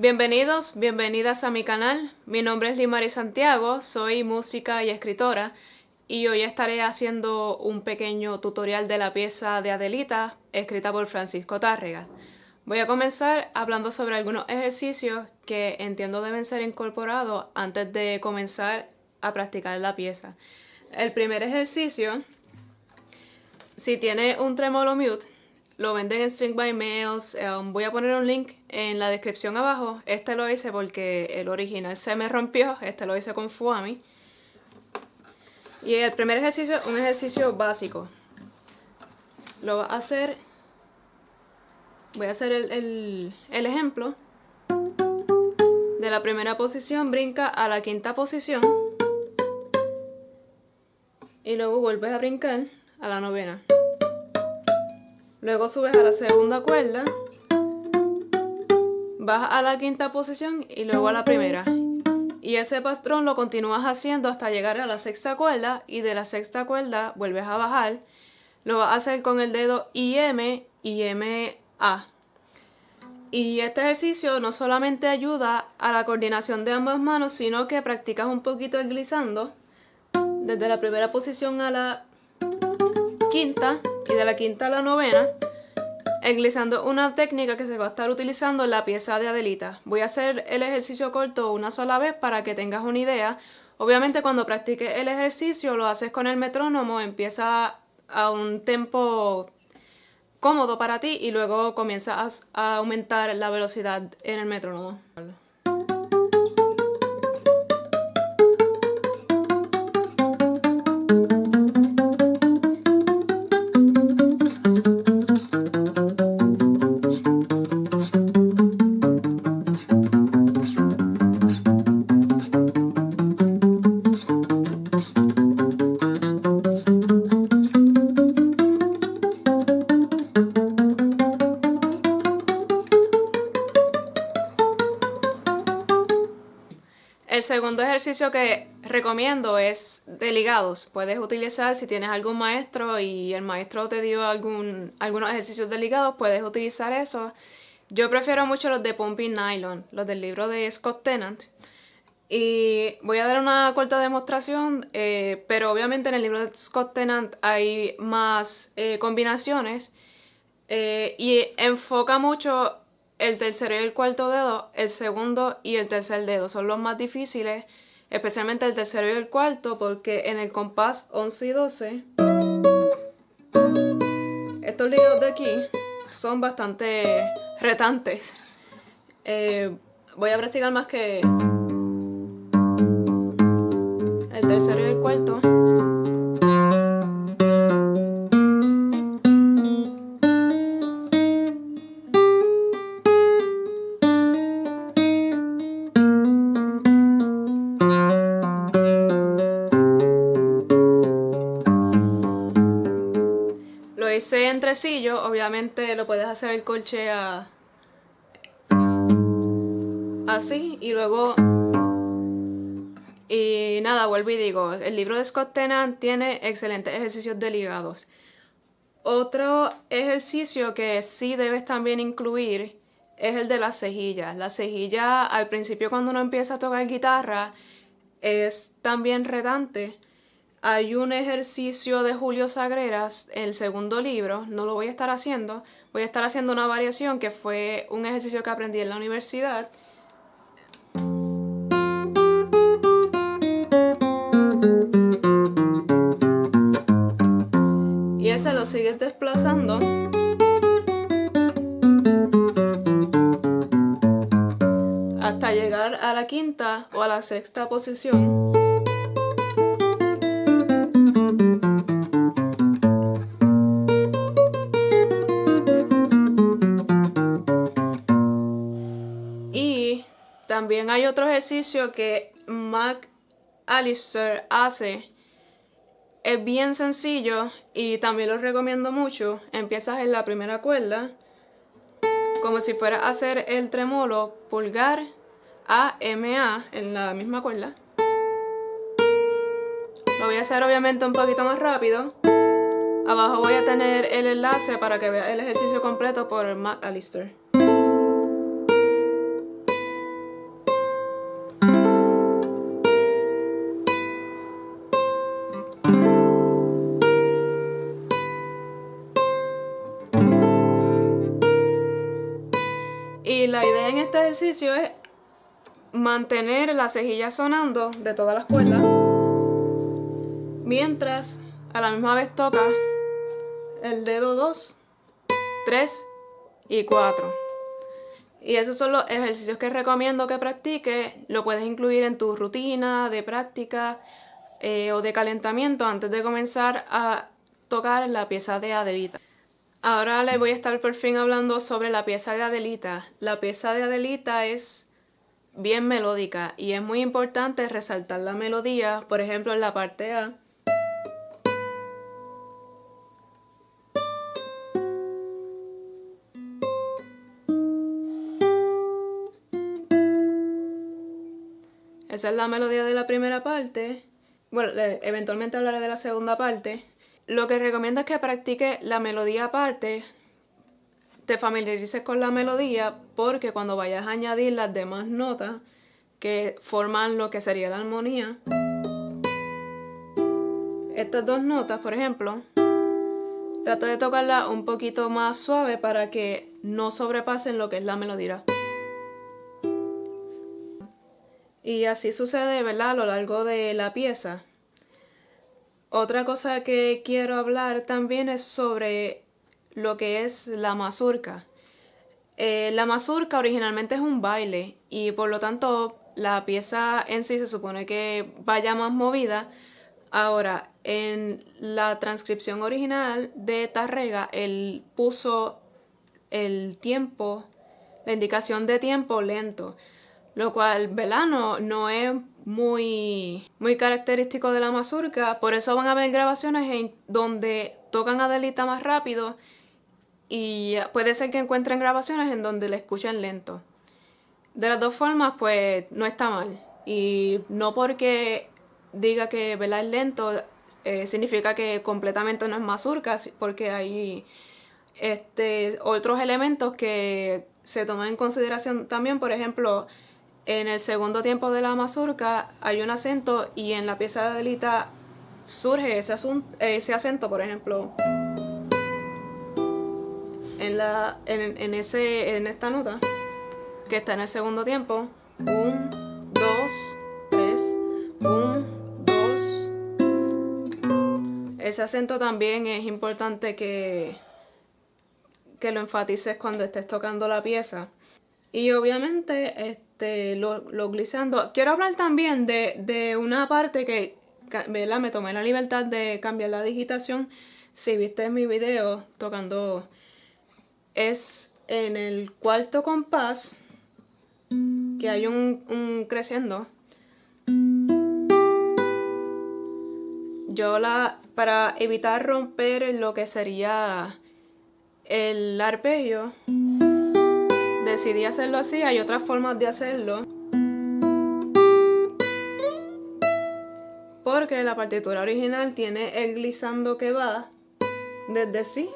Bienvenidos, bienvenidas a mi canal. Mi nombre es Limari Santiago, soy música y escritora y hoy estaré haciendo un pequeño tutorial de la pieza de Adelita escrita por Francisco Tárrega. Voy a comenzar hablando sobre algunos ejercicios que entiendo deben ser incorporados antes de comenzar a practicar la pieza. El primer ejercicio, si tiene un tremolo mute, lo venden en String by Mails. Um, voy a poner un link en la descripción abajo. Este lo hice porque el original se me rompió. Este lo hice con Fuami. Y el primer ejercicio, un ejercicio básico. Lo va a hacer voy a hacer el, ejemplo de la primera posición brinca a la quinta posición y luego vuelves a brincar a la novena luego subes a la segunda cuerda vas a la quinta posición y luego a la primera y ese patrón lo continúas haciendo hasta llegar a la sexta cuerda y de la sexta cuerda vuelves a bajar lo vas a hacer con el dedo IM y M a. Y este ejercicio no solamente ayuda a la coordinación de ambas manos, sino que practicas un poquito el glissando desde la primera posición a la quinta y de la quinta a la novena, glissando una técnica que se va a estar utilizando en la pieza de Adelita. Voy a hacer el ejercicio corto una sola vez para que tengas una idea. Obviamente cuando practiques el ejercicio lo haces con el metrónomo, empieza a un tempo cómodo para ti y luego comienzas a aumentar la velocidad en el metrónomo. Segundo ejercicio que recomiendo es de ligados. Puedes utilizar, si tienes algún maestro y el maestro te dio algún, algunos ejercicios de ligados, puedes utilizar eso. Yo prefiero mucho los de Pumping Nylon, los del libro de Scott Tennant. Y voy a dar una corta demostración, eh, pero obviamente en el libro de Scott Tennant hay más eh, combinaciones eh, y enfoca mucho el tercero y el cuarto dedo, el segundo y el tercer dedo son los más difíciles, especialmente el tercero y el cuarto, porque en el compás 11 y 12, estos ligados de aquí son bastante retantes. Eh, voy a practicar más que el tercero y el cuarto. Puedes hacer el colche así y luego y nada, vuelvo y digo, el libro de Scott Tennant tiene excelentes ejercicios de ligados. Otro ejercicio que sí debes también incluir es el de las cejillas. La cejilla al principio cuando uno empieza a tocar guitarra es también redante hay un ejercicio de Julio Sagreras, el segundo libro, no lo voy a estar haciendo, voy a estar haciendo una variación que fue un ejercicio que aprendí en la universidad. Y ese lo sigues desplazando. hasta llegar a la quinta o a la sexta posición. También hay otro ejercicio que Mac Alistair hace. Es bien sencillo y también lo recomiendo mucho. Empiezas en la primera cuerda, como si fuera a hacer el tremolo pulgar A, M, A en la misma cuerda. Lo voy a hacer obviamente un poquito más rápido. Abajo voy a tener el enlace para que veas el ejercicio completo por Mac Alistair. Y la idea en este ejercicio es mantener la cejilla sonando de todas las cuerdas mientras a la misma vez toca el dedo 2, 3 y 4. Y esos son los ejercicios que recomiendo que practiques. Lo puedes incluir en tu rutina de práctica eh, o de calentamiento antes de comenzar a tocar la pieza de Adelita. Ahora les voy a estar por fin hablando sobre la pieza de Adelita. La pieza de Adelita es bien melódica y es muy importante resaltar la melodía, por ejemplo en la parte A Esa es la melodía de la primera parte. Bueno, eventualmente hablaré de la segunda parte. Lo que recomiendo es que practiques la melodía aparte, te familiarices con la melodía, porque cuando vayas a añadir las demás notas que forman lo que sería la armonía, estas dos notas, por ejemplo, trata de tocarlas un poquito más suave para que no sobrepasen lo que es la melodía. Y así sucede, ¿verdad? A lo largo de la pieza. Otra cosa que quiero hablar también es sobre lo que es la mazurca. Eh, la mazurca originalmente es un baile y por lo tanto la pieza en sí se supone que vaya más movida. Ahora, en la transcripción original de Tarrega, él puso el tiempo, la indicación de tiempo lento lo cual, ¿verdad? No, es muy, muy característico de la mazurca, por eso van a ver grabaciones en donde tocan a Delita más rápido y puede ser que encuentren grabaciones en donde le escuchen lento. De las dos formas, pues no está mal. Y no porque diga que ¿verdad? es lento, eh, significa que completamente no es mazurca, porque hay este, otros elementos que se toman en consideración también, por ejemplo, en el segundo tiempo de la mazurca hay un acento y en la pieza de Adelita surge ese, acento, por ejemplo, en, la, en, ese, en esta nota que está en el segundo tiempo. Un, dos, tres, un, dos. Ese acento también es importante que, que lo enfatices cuando estés tocando la pieza. Y obviamente este, lo, lo glissando. Quiero hablar también de, una parte que me tomé la libertad de cambiar la digitación. Si viste mi video tocando, es en el cuarto compás que hay un, un creciendo. Yo la, para evitar romper lo que sería el arpegio, decidí hacerlo así, hay otras formas de hacerlo. Porque la partitura original tiene el glissando que va desde sí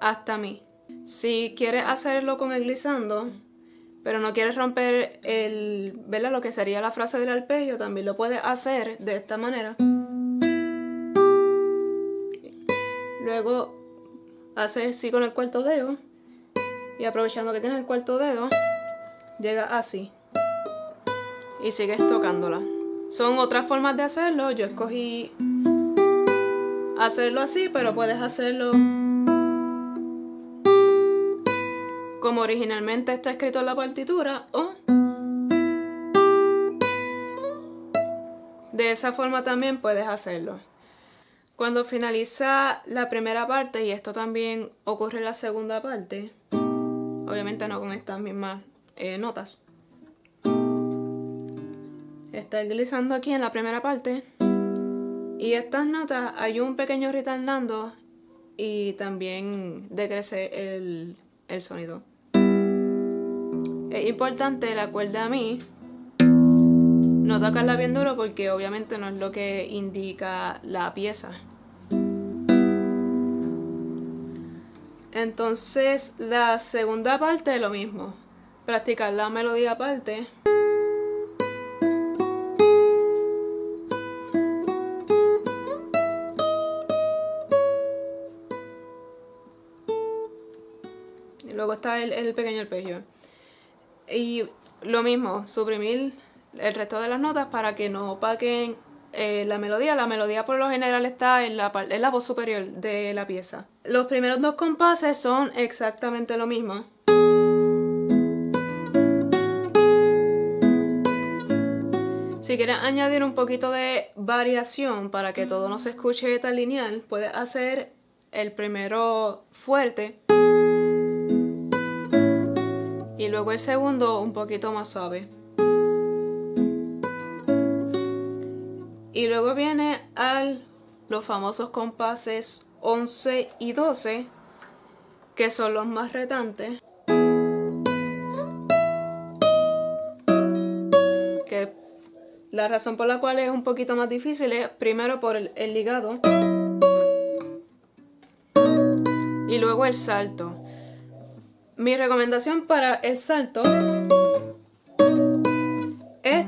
hasta mí. Si quieres hacerlo con el glissando, pero no quieres romper el, ¿verdad? lo que sería la frase del arpegio, también lo puedes hacer de esta manera. Luego haces así con el cuarto dedo y aprovechando que tienes el cuarto dedo, llega así. Y sigues tocándola. Son otras formas de hacerlo. Yo escogí hacerlo así, pero puedes hacerlo como originalmente está escrito en la partitura o de esa forma también puedes hacerlo. Cuando finaliza la primera parte, y esto también ocurre en la segunda parte, obviamente no con estas mismas eh, notas. Está glissando aquí en la primera parte. Y estas notas hay un pequeño retardando y también decrece el, el sonido. Es importante la cuerda a mí no tocarla bien duro porque obviamente no es lo que indica la pieza. Entonces, la segunda parte lo mismo. Practicar la melodía aparte. luego está el, el pequeño arpegio. Y lo mismo, suprimir el resto de las notas para que no opaquen eh, la melodía. La melodía por lo general está en la, en la voz superior de la pieza. Los primeros dos compases son exactamente lo mismo. Si quieres añadir un poquito de variación para que todo no se escuche tan lineal, puedes hacer el primero fuerte y luego el segundo un poquito más suave. Y luego viene al los famosos compases 11 y 12, que son los más retantes. Que la razón por la cual es un poquito más difícil es primero por el, ligado y luego el salto. Mi recomendación para el salto es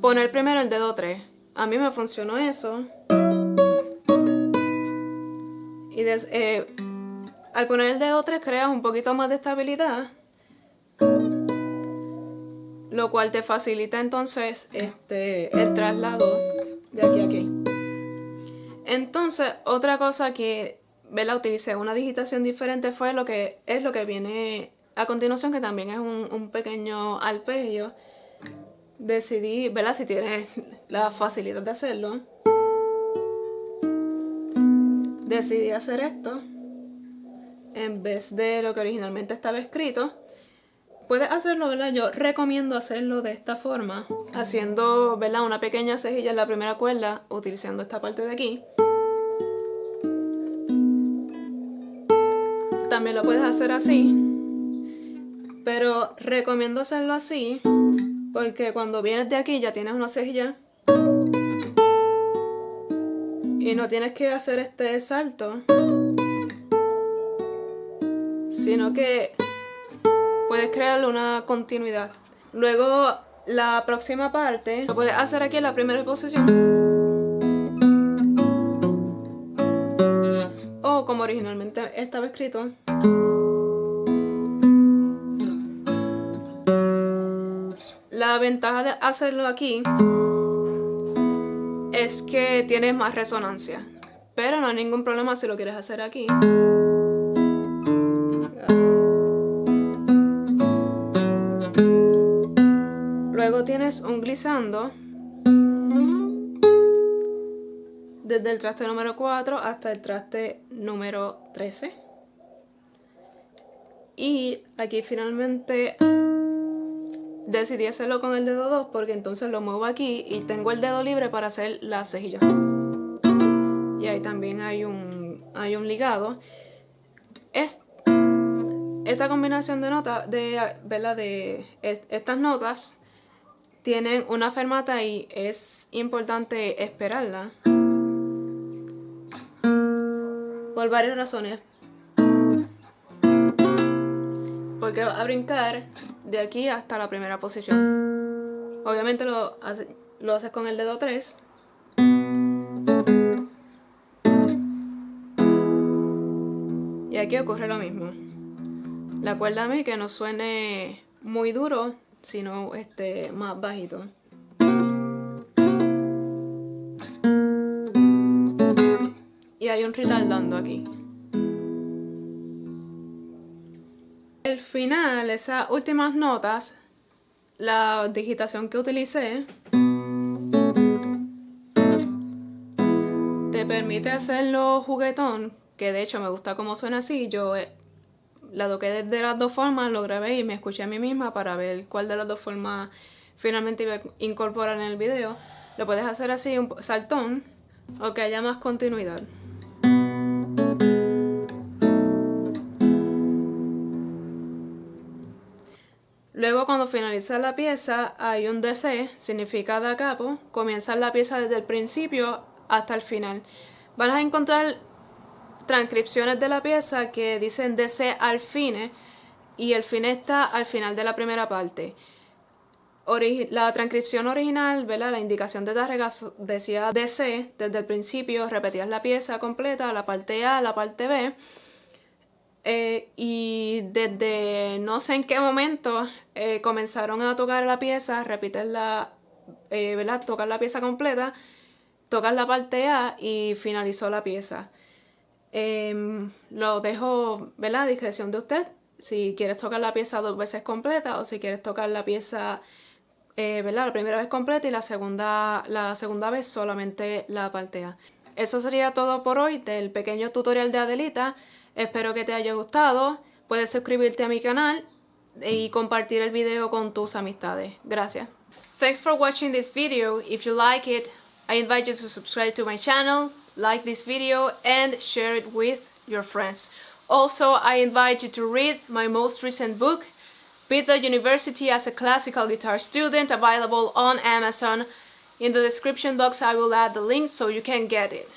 poner primero el dedo 3 a mí me funcionó eso. Y eh, al poner el dedo 3 creas un poquito más de estabilidad. Lo cual te facilita entonces este, el traslado de aquí a aquí. Entonces, otra cosa que la utilicé una digitación diferente fue lo que es lo que viene a continuación, que también es un, un pequeño arpegio decidí, ¿verdad? Si tienes la facilidad de hacerlo, decidí hacer esto en vez de lo que originalmente estaba escrito. Puedes hacerlo, ¿verdad? Yo recomiendo hacerlo de esta forma, haciendo, ¿verdad? Una pequeña cejilla en la primera cuerda, utilizando esta parte de aquí. También lo puedes hacer así, pero recomiendo hacerlo así porque cuando vienes de aquí ya tienes una cejilla. Y no tienes que hacer este salto. Sino que puedes crear una continuidad. Luego la próxima parte lo puedes hacer aquí en la primera posición. O como originalmente estaba escrito. La ventaja de hacerlo aquí es que tienes más resonancia. Pero no hay ningún problema si lo quieres hacer aquí. Luego tienes un glissando desde el traste número 4 hasta el traste número 13. Y aquí finalmente decidí hacerlo con el dedo 2 porque entonces lo muevo aquí y tengo el dedo libre para hacer la cejilla. Y ahí también hay un, hay un ligado. Es, esta combinación de notas, de, ¿verdad? de estas notas, tienen una fermata y es importante esperarla. Por varias razones porque va a brincar de aquí hasta la primera posición. Obviamente lo, lo haces con el dedo 3. Y aquí ocurre lo mismo. La que no suene muy duro, sino este, más bajito. Y hay un retardando aquí. Final, esas últimas notas, la digitación que utilicé, te permite hacerlo juguetón, que de hecho me gusta cómo suena así. Yo eh, la toqué de las dos formas, lo grabé y me escuché a mí misma para ver cuál de las dos formas finalmente iba a incorporar en el video. Lo puedes hacer así, un saltón, o que haya más continuidad. Luego cuando finaliza la pieza hay un DC, significa da capo, comienza la pieza desde el principio hasta el final. Van a encontrar transcripciones de la pieza que dicen DC al fine y el fin está al final de la primera parte. la transcripción original, ¿verdad? la indicación de Tarrega decía DC desde el principio, repetías la pieza completa, la parte A, la parte B Eh, y desde no sé en qué momento eh, comenzaron a tocar la pieza, repetirla, eh, ¿verdad? Tocar la pieza completa, tocar la parte A y finalizó la pieza. Em, lo dejo, ¿verdad? A discreción de usted. Si quieres tocar la pieza dos veces completa o si quieres tocar la pieza, ¿verdad? La primera vez completa y la segunda, la segunda vez solamente la parte A. Eso sería todo por hoy del pequeño tutorial de Adelita. Espero que te haya gustado. Puedes suscribirte a mi canal y mm. compartir el video con tus amistades. Gracias. Thanks for watching this video. If you like it, I invite you to subscribe to my channel, like this video and share it with your friends. Also, I invite you to read my most recent book, Beat the University as a Classical Guitar Student, available on Amazon. In the description box I will add the link so you can get it.